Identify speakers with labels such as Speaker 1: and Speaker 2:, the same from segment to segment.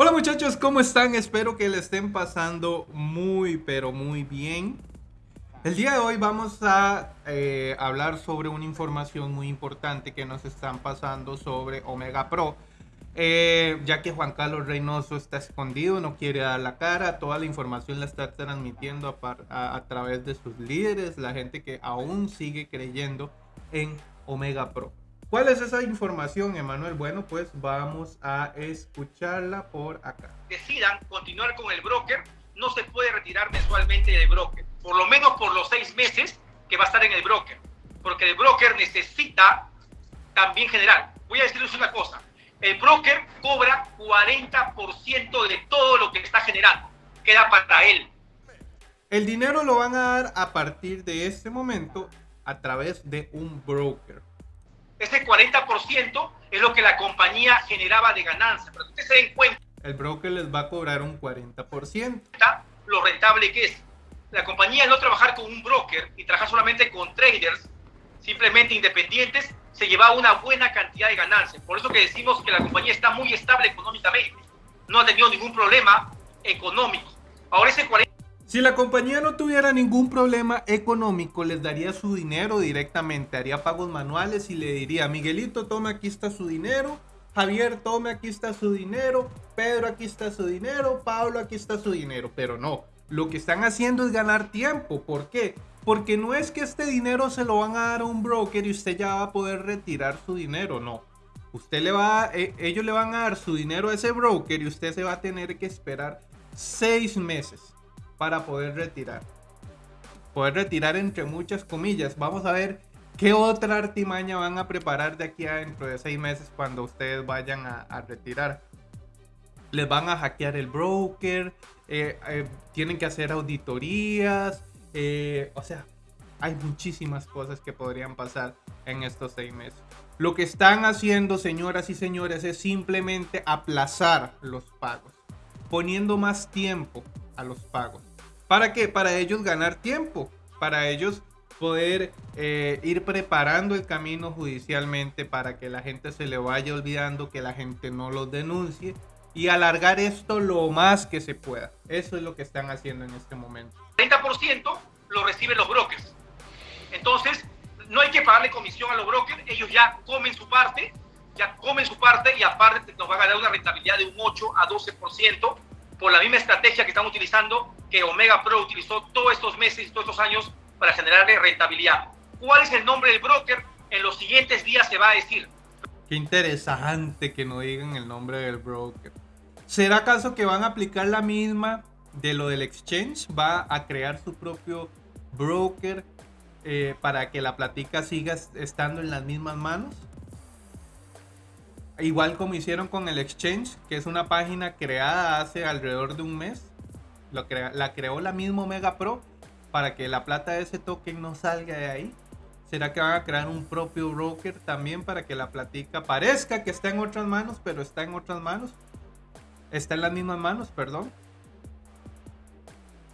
Speaker 1: Hola muchachos, ¿cómo están? Espero que le estén pasando muy, pero muy bien. El día de hoy vamos a eh, hablar sobre una información muy importante que nos están pasando sobre Omega Pro. Eh, ya que Juan Carlos Reynoso está escondido, no quiere dar la cara, toda la información la está transmitiendo a, a través de sus líderes, la gente que aún sigue creyendo en Omega Pro. ¿Cuál es esa información, Emanuel? Bueno, pues vamos a escucharla por acá.
Speaker 2: Decidan continuar con el broker, no se puede retirar mensualmente del broker, por lo menos por los seis meses que va a estar en el broker, porque el broker necesita también generar. Voy a decirles una cosa, el broker cobra 40% de todo lo que está generando, queda para él.
Speaker 1: El dinero lo van a dar a partir de este momento a través de un broker.
Speaker 2: Ese 40% es lo que la compañía generaba de ganancia. Pero que ustedes se den cuenta.
Speaker 1: El broker les va a cobrar un 40%.
Speaker 2: Lo rentable que es. La compañía no trabajar con un broker y trabajar solamente con traders, simplemente independientes, se lleva una buena cantidad de ganancias. Por eso que decimos que la compañía está muy estable económicamente. No ha tenido ningún problema económico. Ahora ese 40
Speaker 1: si la compañía no tuviera ningún problema económico, les daría su dinero directamente, haría pagos manuales y le diría, Miguelito, tome aquí está su dinero, Javier, tome aquí está su dinero, Pedro, aquí está su dinero, Pablo, aquí está su dinero, pero no, lo que están haciendo es ganar tiempo, ¿por qué? Porque no es que este dinero se lo van a dar a un broker y usted ya va a poder retirar su dinero, no. Usted le va, eh, ellos le van a dar su dinero a ese broker y usted se va a tener que esperar seis meses para poder retirar. Poder retirar entre muchas comillas. Vamos a ver qué otra artimaña van a preparar de aquí a dentro de seis meses cuando ustedes vayan a, retirar. Les van a hackear el broker, eh, eh, tienen que hacer auditorías, eh, o sea, hay muchísimas cosas que podrían pasar en estos seis meses. Lo que están haciendo, señoras y señores, es simplemente aplazar los pagos, poniendo más tiempo a los pagos. ¿Para qué? Para ellos ganar tiempo, para ellos poder eh, ir preparando el camino judicialmente para que la gente se le vaya olvidando, que la gente no los denuncie y alargar esto lo más que se pueda. Eso es lo que están haciendo en este momento.
Speaker 2: 30% lo reciben los brokers. Entonces, no hay que pagarle comisión a los brokers, ellos ya comen su parte, ya comen su parte y aparte nos van a dar una rentabilidad de un 8 a 12% por la misma estrategia que están utilizando, que Omega Pro utilizó todos estos meses todos estos años para generarle rentabilidad. ¿Cuál es el nombre del broker? En los siguientes días se va a decir.
Speaker 1: Qué interesante que no digan el nombre del broker. ¿Será acaso que van a aplicar la misma de lo del exchange? ¿Va a crear su propio broker eh, para que la platica siga estando en las mismas manos? Igual como hicieron con el Exchange, que es una página creada hace alrededor de un mes. la creó la misma Omega Pro para que la plata de ese token no salga de ahí. ¿Será que van a crear un propio broker también para que la platica parezca que está en otras manos, pero está en otras manos? Está en las mismas manos, perdón.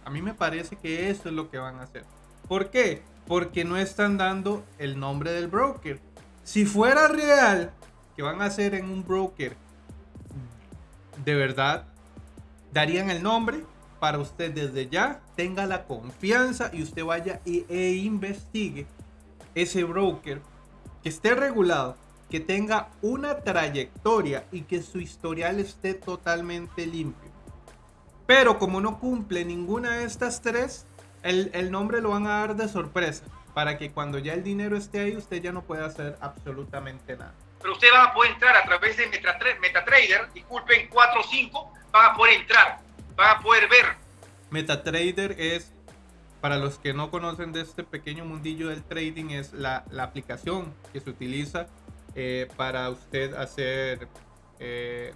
Speaker 1: A mí me parece que eso es lo que van a hacer. ¿Por qué? Porque no están dando el nombre del broker. Si fuera real que van a hacer en un broker de verdad darían el nombre para usted desde ya tenga la confianza y usted vaya e, investigue ese broker que esté regulado que tenga una trayectoria y que su historial esté totalmente limpio. Pero como no cumple ninguna de estas tres el, el nombre lo van a dar de sorpresa para que cuando ya el dinero esté ahí usted ya no pueda hacer absolutamente nada
Speaker 2: pero usted va a poder entrar a través de MetaTrader, disculpen, 4 o 5, van a poder entrar, van a poder ver.
Speaker 1: MetaTrader es, para los que no conocen de este pequeño mundillo del trading, es la, aplicación que se utiliza eh, para usted hacer eh,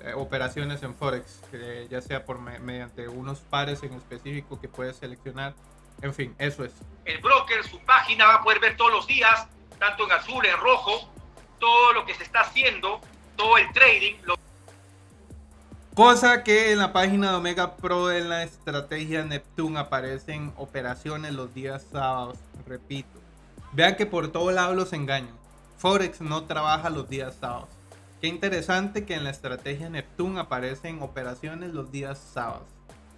Speaker 1: eh, operaciones en Forex, ya sea por mediante unos pares en específico que puede seleccionar. En fin, eso es.
Speaker 2: El broker, su página va a poder ver todos los días, tanto en azul, en rojo, todo lo que se está haciendo, todo el trading.
Speaker 1: Cosa que en la página de Omega Pro en la estrategia Neptune aparecen operaciones los días sábados. Repito, vean que por todo lado los engañan. Forex no trabaja los días sábados. Qué interesante que en la estrategia Neptune aparecen operaciones los días sábados,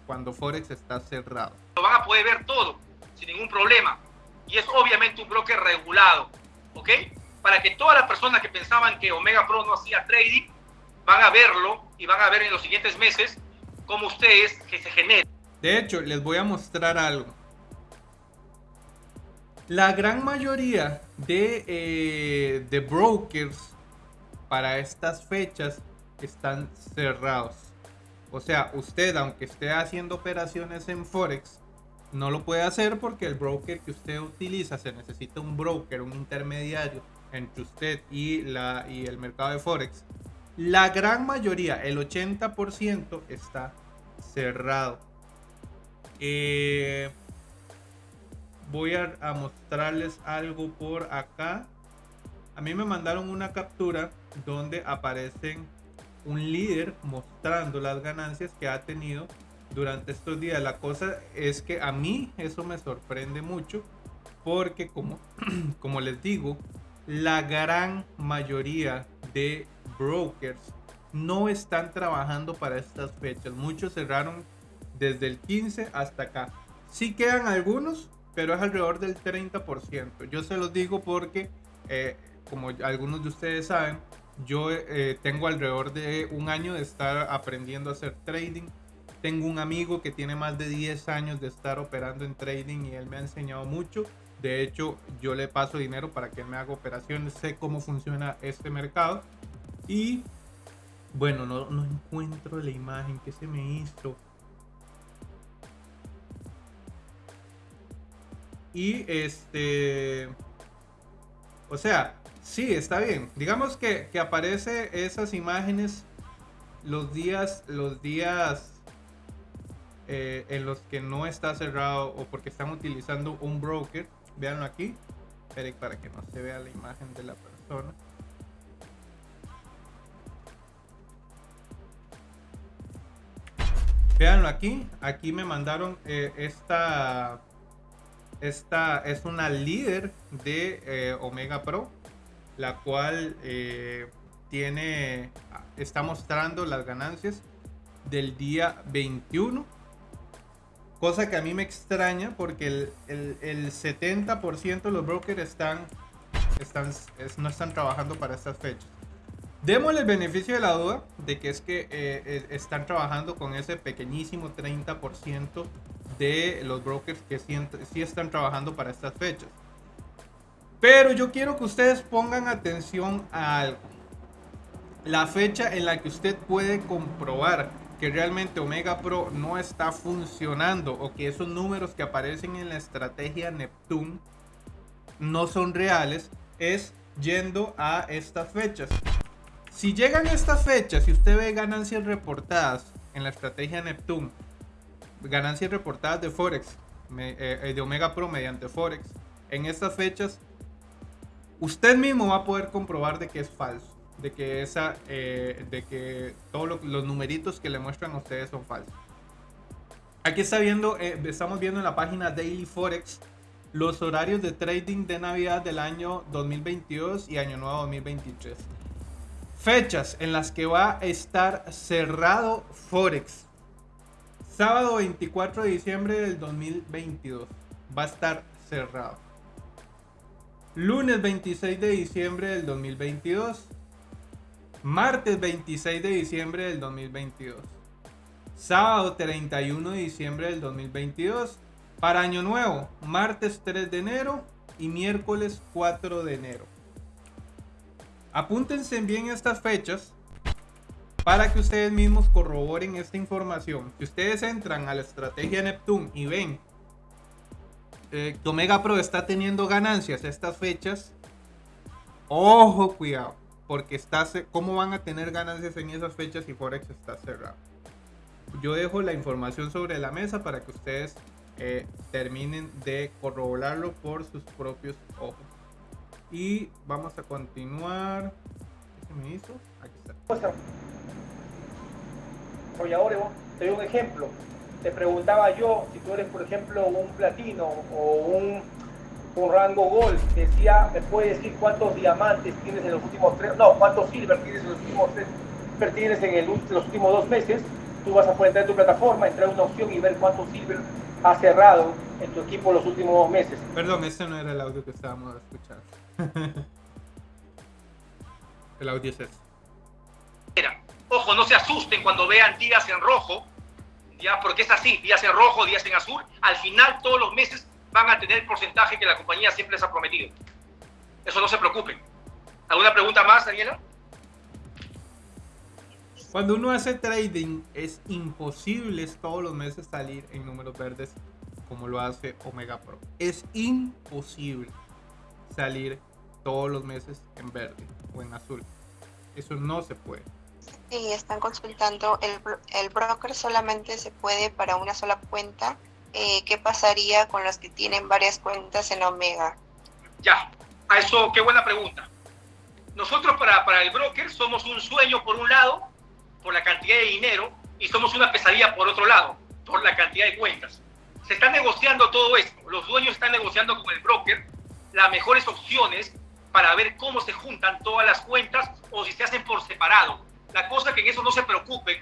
Speaker 1: cuando Forex está cerrado.
Speaker 2: Lo van a poder ver todo, sin ningún problema. Y es obviamente un broker regulado, ¿ok? Para que todas las personas que pensaban que Omega Pro no hacía trading, van a verlo y van a ver en los siguientes meses cómo ustedes que se genera.
Speaker 1: De hecho, les voy a mostrar algo. La gran mayoría de, eh, de brokers para estas fechas están cerrados. O sea, usted aunque esté haciendo operaciones en Forex, no lo puede hacer porque el broker que usted utiliza se necesita un broker, un intermediario entre usted y, la, y el mercado de Forex. La gran mayoría, el 80% está cerrado. Eh, voy a, a mostrarles algo por acá. A mí me mandaron una captura donde aparecen un líder mostrando las ganancias que ha tenido durante estos días. La cosa es que a mí eso me sorprende mucho porque como, como les digo, la gran mayoría de brokers no están trabajando para estas fechas. Muchos cerraron desde el 15 hasta acá. Sí quedan algunos, pero es alrededor del 30%. Yo se los digo porque, eh, como algunos de ustedes saben, yo eh, tengo alrededor de un año de estar aprendiendo a hacer trading. Tengo un amigo que tiene más de 10 años de estar operando en trading y él me ha enseñado mucho. De hecho, yo le paso dinero para que él me haga operaciones. Sé cómo funciona este mercado. Y bueno, no, no encuentro la imagen que se me hizo. Y este... O sea, Sí, está bien. Digamos que, que aparece esas imágenes los días, los días eh, en los que no está cerrado o porque están utilizando un broker. Veanlo aquí. para que no se vea la imagen de la persona. Veanlo aquí. Aquí me mandaron eh, esta. Esta es una líder de eh, Omega Pro la cual tiene, está mostrando las ganancias del día 21. Cosa que a mí me extraña porque el, el, 70% de los brokers están, están, no están trabajando para estas fechas. Démosle el beneficio de la duda de que es que eh, eh, están trabajando con ese pequeñísimo 30% de los brokers que sí están trabajando para estas fechas. Pero yo quiero que ustedes pongan atención a. La fecha en la que usted puede comprobar que realmente Omega Pro no está funcionando o que esos números que aparecen en la estrategia Neptune no son reales es yendo a estas fechas. Si llegan estas fechas y usted ve ganancias reportadas en la estrategia Neptune, ganancias reportadas de Forex, eh, de Omega Pro mediante Forex, en estas fechas usted mismo va a poder comprobar de que es falso, de que esa, eh, de que todos los numeritos que le muestran a ustedes son falsos. Aquí está viendo, eh, estamos viendo en la página Daily Forex los horarios de trading de Navidad del año 2022 y Año Nuevo 2023. Fechas en las que va a estar cerrado Forex. Sábado 24 de diciembre del 2022 va a estar cerrado. Lunes 26 de diciembre del 2022. Martes 26 de diciembre del 2022. Sábado 31 de diciembre del 2022. Para Año Nuevo, martes 3 de enero y miércoles 4 de enero. Apúntense bien estas fechas para que ustedes mismos corroboren esta información. Si ustedes entran a la estrategia Neptune y ven eh, Omega Pro está teniendo ganancias estas fechas, ojo, cuidado, porque está, ¿cómo van a tener ganancias en esas fechas si Forex está cerrado? Yo dejo la información sobre la mesa para que ustedes eh, terminen de corroborarlo por sus propios ojos. Y vamos a continuar. ¿Qué se me hizo? Aquí está.
Speaker 3: te doy un ejemplo te preguntaba yo si tú eres, por ejemplo, un platino o un con rango gold. Decía, ¿me puede decir cuántos diamantes tienes en los últimos tres? No, cuántos silver tienes en los últimos tres? Tienes en el, los últimos dos meses. Tú vas a poder entrar en tu plataforma, entrar en una opción y ver cuántos silver ha cerrado en tu equipo los últimos dos meses.
Speaker 1: Perdón, este no era el audio que estábamos escuchando. el audio es este.
Speaker 2: Ojo, no se asusten cuando vean días en rojo, ya porque es así, días en rojo, días en azul. Al final, todos los meses van a tener el porcentaje que la compañía siempre les ha prometido. Eso no se preocupen. ¿Alguna pregunta más, Daniela?
Speaker 1: Cuando uno hace trading, es imposible todos los meses salir en números verdes como lo hace Omega Pro. Es imposible salir todos los meses en verde o en azul. Eso no se puede.
Speaker 4: Sí, están consultando, el, el broker solamente se puede para una sola cuenta. Eh, ¿Qué pasaría con los que tienen varias cuentas en Omega?
Speaker 2: Ya, a eso, qué buena pregunta. Nosotros para, para el broker somos un sueño por un lado, por la cantidad de dinero, y somos una pesadilla por otro lado, por la cantidad de cuentas. Se está negociando todo esto. Los dueños están negociando con el broker las mejores opciones para ver cómo se juntan todas las cuentas o si se hacen por separado la cosa que en eso no se preocupen,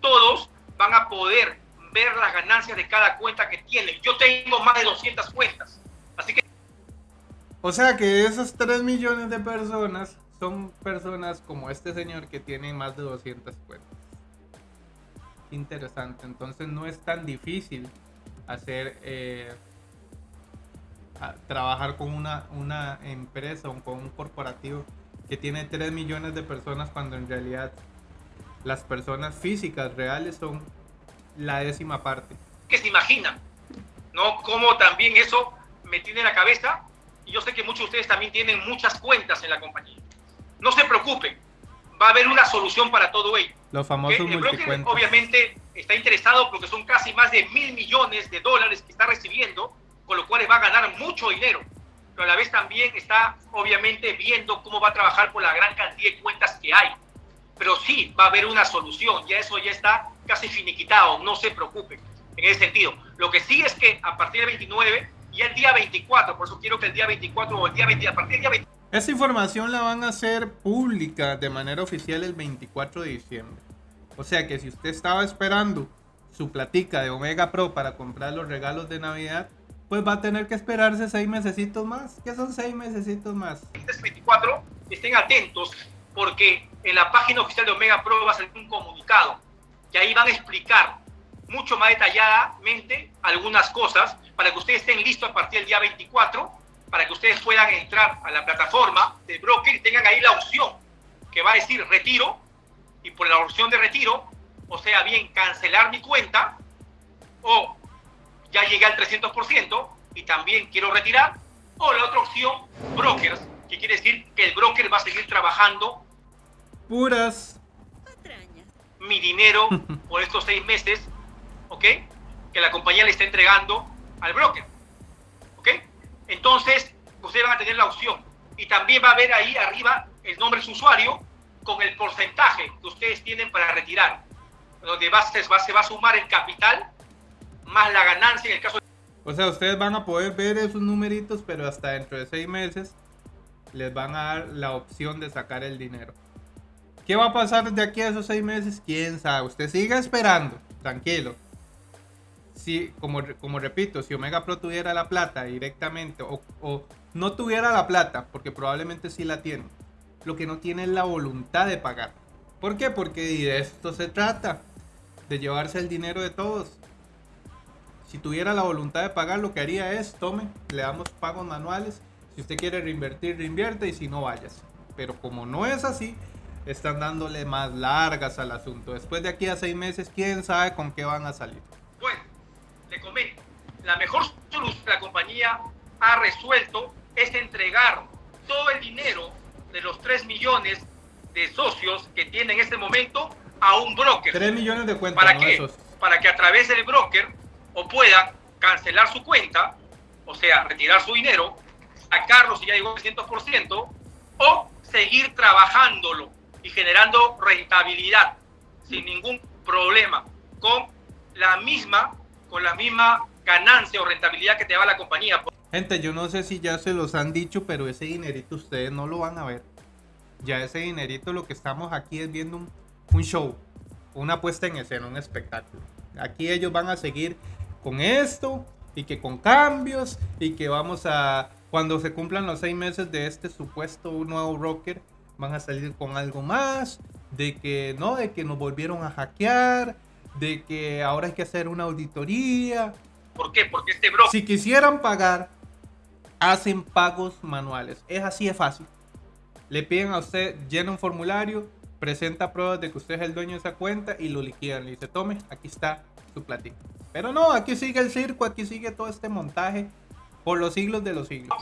Speaker 2: todos van a poder ver las ganancias de cada cuenta que tienen. Yo tengo más de 200 cuentas, así que...
Speaker 1: O sea que esos 3 millones de personas son personas como este señor que tiene más de 200 cuentas. Interesante, entonces no es tan difícil hacer... Eh, trabajar con una, una empresa o con un corporativo que tiene 3 millones de personas cuando en realidad las personas físicas reales son la décima parte.
Speaker 2: Que se imaginan, ¿no? Como también eso me tiene en la cabeza y yo sé que muchos de ustedes también tienen muchas cuentas en la compañía. No se preocupen, va a haber una solución para todo ello.
Speaker 1: Los famosos El broker
Speaker 2: obviamente está interesado porque son casi más de mil millones de dólares que está recibiendo, con lo cual va a ganar mucho dinero. Pero a la vez también está obviamente viendo cómo va a trabajar por la gran cantidad de cuentas que hay pero sí va a haber una solución, ya eso ya está casi finiquitado, no se preocupen en ese sentido. Lo que sí es que a partir del 29 y el día 24, por eso quiero que el día 24 o el día 20, a partir del día 20...
Speaker 1: Esa información la van a hacer pública de manera oficial el 24 de diciembre. O sea que si usted estaba esperando su platica de Omega Pro para comprar los regalos de Navidad, pues va a tener que esperarse seis mesecitos más. ¿Qué son seis mesecitos más?
Speaker 2: Este 24, estén atentos porque en la página oficial de Omega Pro va a salir un comunicado que ahí van a explicar mucho más detalladamente algunas cosas para que ustedes estén listos a partir del día 24, para que ustedes puedan entrar a la plataforma de broker y tengan ahí la opción que va a decir retiro y por la opción de retiro, o sea, bien cancelar mi cuenta o ya llegué al 300% y también quiero retirar, o la otra opción, brokers, que quiere decir que el broker va a seguir trabajando
Speaker 1: puras
Speaker 2: mi dinero por estos seis meses, ¿ok? Que la compañía le está entregando al broker, ¿ok? Entonces, ustedes van a tener la opción. Y también va a ver ahí arriba el nombre de su usuario con el porcentaje que ustedes tienen para retirar. Donde va, se, va, se va a sumar el capital más la ganancia en el caso
Speaker 1: O sea, ustedes van a poder ver esos numeritos, pero hasta dentro de seis meses les van a dar la opción de sacar el dinero. ¿Qué va a pasar de aquí a esos seis meses? ¿Quién sabe? Usted siga esperando, tranquilo. Si, como, como repito, si Omega Pro tuviera la plata directamente o, o no tuviera la plata, porque probablemente sí la tiene, lo que no tiene es la voluntad de pagar. ¿Por qué? Porque de esto se trata, de llevarse el dinero de todos. Si tuviera la voluntad de pagar, lo que haría es, tome, le damos pagos manuales. Si usted quiere reinvertir, reinvierte y si no, vayas. Pero como no es así, están dándole más largas al asunto. Después de aquí a seis meses, quién sabe con qué van a salir.
Speaker 2: Bueno, le comento, la mejor solución que la compañía ha resuelto es entregar todo el dinero de los 3 millones de socios que tiene en este momento a un broker.
Speaker 1: 3 millones de cuentas.
Speaker 2: ¿Para qué? Para que a través del broker o pueda cancelar su cuenta, o sea, retirar su dinero, sacarlo si ya llegó al 100%, o seguir trabajándolo y generando rentabilidad sin ningún problema, con la misma, con la misma ganancia o rentabilidad que te da la compañía.
Speaker 1: Gente, yo no sé si ya se los han dicho, pero ese dinerito ustedes no lo van a ver. Ya ese dinerito lo que estamos aquí es viendo un, un show, una puesta en escena, un espectáculo. Aquí ellos van a seguir con esto y que con cambios y que vamos a, cuando se cumplan los seis meses de este supuesto nuevo broker, van a salir con algo más, de que no, de que nos volvieron a hackear, de que ahora hay que hacer una auditoría.
Speaker 2: ¿Por qué? Porque este broker...
Speaker 1: Si quisieran pagar, hacen pagos manuales. Es así de fácil. Le piden a usted, llena un formulario, presenta pruebas de que usted es el dueño de esa cuenta y lo liquidan. Le dice, tome, aquí está su platito. Pero no, aquí sigue el circo, aquí sigue todo este montaje por los siglos de los siglos.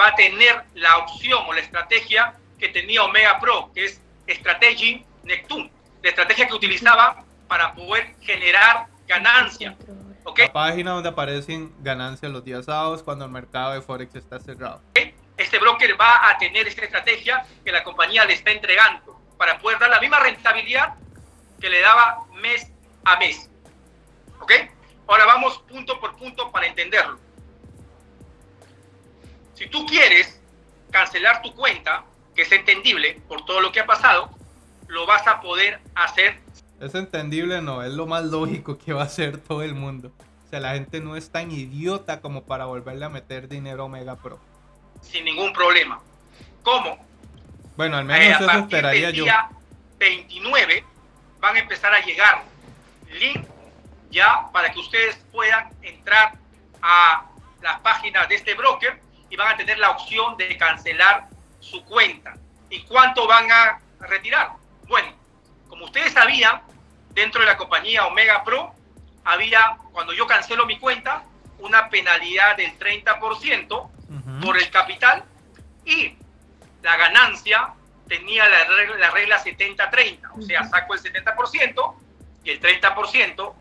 Speaker 2: Va a tener la opción o la estrategia que tenía Omega Pro, que es Strategy Neptune, la estrategia que utilizaba para poder generar ganancia. ¿okay?
Speaker 1: La página donde aparecen ganancias los días sábados cuando el mercado de Forex está cerrado.
Speaker 2: Este broker va a tener esta estrategia que la compañía le está entregando para poder dar la misma rentabilidad que le daba mes a mes. ¿Ok? Ahora vamos punto por punto para entenderlo. Si tú quieres cancelar tu cuenta, que es entendible por todo lo que ha pasado, lo vas a poder hacer.
Speaker 1: Es entendible, no, es lo más lógico que va a hacer todo el mundo. O sea, la gente no es tan idiota como para volverle a meter dinero a Omega Pro.
Speaker 2: Sin ningún problema. ¿Cómo?
Speaker 1: Bueno, al menos eh, eso esperaría.
Speaker 2: Día 29 van a empezar a llegar link ya para que ustedes puedan entrar a las páginas de este broker y van a tener la opción de cancelar su cuenta. ¿Y cuánto van a retirar? Bueno, como ustedes sabían, dentro de la compañía Omega Pro había, cuando yo cancelo mi cuenta, una penalidad del 30% por el capital y la ganancia tenía la regla, la regla 70-30, o sea, saco el 70% y el 30%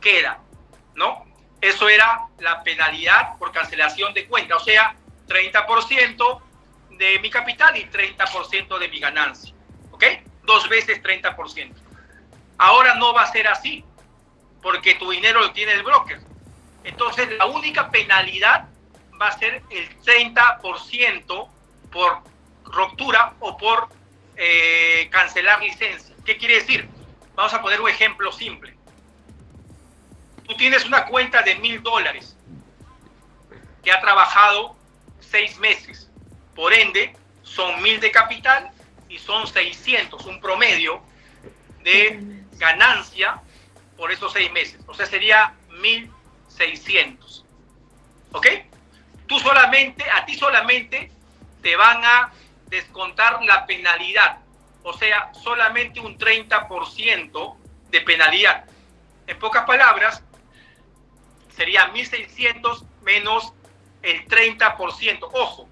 Speaker 2: queda, ¿no? Eso era la penalidad por cancelación de cuenta, o sea, 30% de mi capital y 30% de mi ganancia, ¿ok? Dos veces 30%. Ahora no va a ser así, porque tu dinero lo tiene el broker. Entonces, la única penalidad va a ser el 30% por ruptura o por eh, cancelar licencia. ¿Qué quiere decir? Vamos a poner un ejemplo simple. Tú tienes una cuenta de mil dólares que ha trabajado seis meses. Por ende, son mil de capital y son 600, un promedio de ganancia por esos seis meses. O sea, sería 1600. ¿Ok? Tú solamente, a ti solamente te van a descontar la penalidad. O sea, solamente un 30% de penalidad. En pocas palabras, sería 1.600 menos el 30%. Ojo,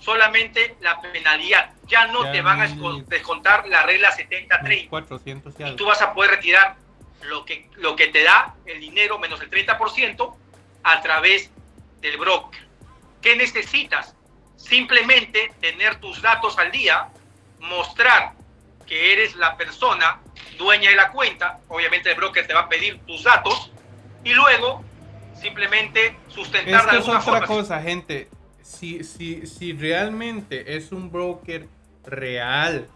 Speaker 2: solamente la penalidad. Ya no te van a descontar la regla 70-30. Y tú vas a poder retirar lo que, lo que te da el dinero menos el 30% a través del broker. ¿Qué necesitas? Simplemente tener tus datos al día, mostrar que eres la persona dueña de la cuenta, obviamente el broker te va a pedir tus datos y luego simplemente sustentar
Speaker 1: es que es otra cosa, gente. Si, si, si realmente es un broker real,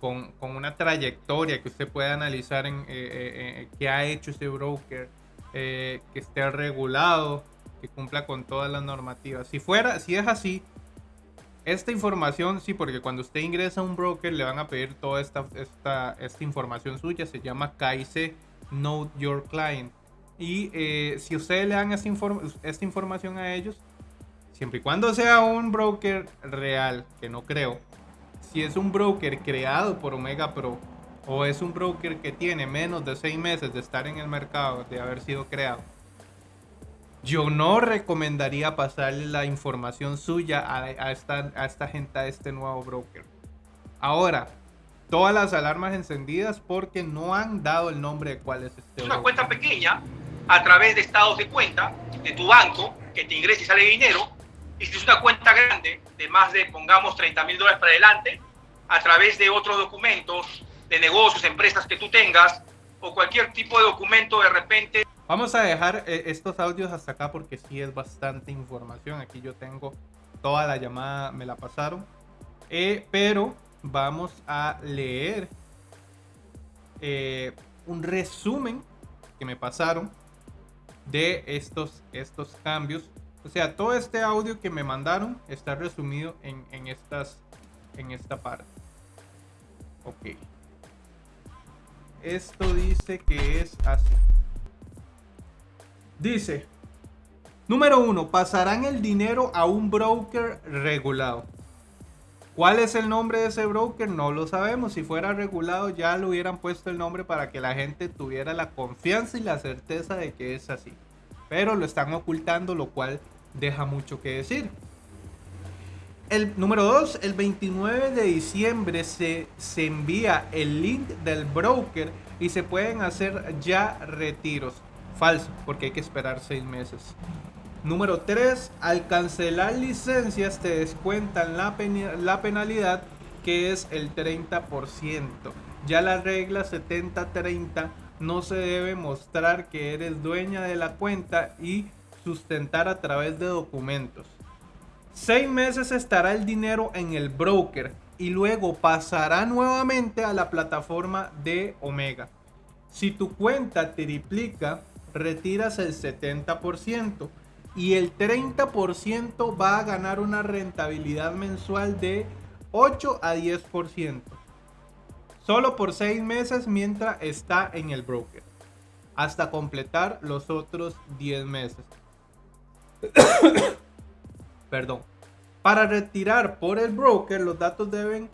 Speaker 1: con, con, una trayectoria que usted pueda analizar en eh, eh, eh ha hecho ese broker, eh, que esté regulado, que cumpla con todas las normativas. Si fuera, si es así, esta información, sí, porque cuando usted ingresa a un broker le van a pedir toda esta, esta, esta información suya, se llama KIC Know Your Client. Y si ustedes le dan esta, esta información a ellos, siempre y cuando sea un broker real, que no creo, si es un broker creado por Omega Pro o es un broker que tiene menos de seis meses de estar en el mercado, de haber sido creado, yo no recomendaría pasarle la información suya a, esta, a esta gente, a este nuevo broker. Ahora, todas las alarmas encendidas porque no han dado el nombre de cuál es este.
Speaker 2: Es una cuenta pequeña a través de estados de cuenta de tu banco que te ingresa y sale dinero. Y si es una cuenta grande de más de, pongamos, 30 mil dólares para adelante, a través de otros documentos de negocios, empresas que tú tengas o cualquier tipo de documento de repente
Speaker 1: Vamos a dejar eh, estos audios hasta acá porque sí es bastante información. Aquí yo tengo toda la llamada, me la pasaron. Eh, pero vamos a leer eh, un resumen que me pasaron de estos, estos cambios. O sea, todo este audio que me mandaron está resumido en, en, estas, en esta parte. Ok. Esto dice que es así. Dice, número uno, pasarán el dinero a un broker regulado. ¿Cuál es el nombre de ese broker? No lo sabemos. Si fuera regulado ya le hubieran puesto el nombre para que la gente tuviera la confianza y la certeza de que es así. Pero lo están ocultando, lo cual deja mucho que decir. El número 2, el 29 de diciembre se, se envía el link del broker y se pueden hacer ya retiros. Falso, porque hay que esperar seis meses. Número 3. Al cancelar licencias te descuentan la, la penalidad que es el 30%. Ya la regla 70-30 no se debe mostrar que eres dueña de la cuenta y sustentar a través de documentos. Seis meses estará el dinero en el broker y luego pasará nuevamente a la plataforma de Omega. Si tu cuenta triplica, retiras el 70% y el 30% va a ganar una rentabilidad mensual de 8 a 10%. Solo por 6 meses mientras está en el broker. Hasta completar los otros 10 meses. Perdón. Para retirar por el broker, los datos deben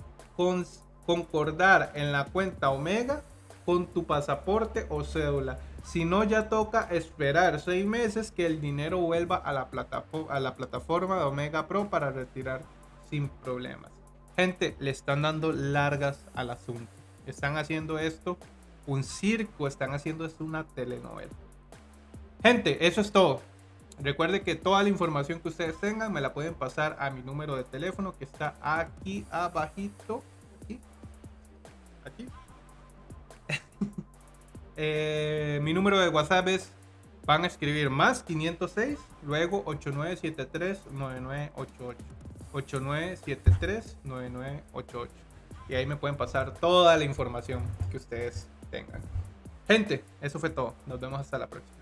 Speaker 1: concordar en la cuenta Omega con tu pasaporte o cédula. Si no, ya toca esperar seis meses que el dinero vuelva a la, a la plataforma de Omega Pro para retirar sin problemas. Gente, le están dando largas al asunto. Están haciendo esto un circo, están haciendo esto una telenovela. Gente, eso es todo. Recuerde que toda la información que ustedes tengan me la pueden pasar a mi número de teléfono que está aquí abajito. Aquí. Aquí. Eh, mi número de WhatsApp es, van a escribir más 506, luego 8973-9988. 8973-9988. Y ahí me pueden pasar toda la información que ustedes tengan. Gente, eso fue todo. Nos vemos hasta la próxima.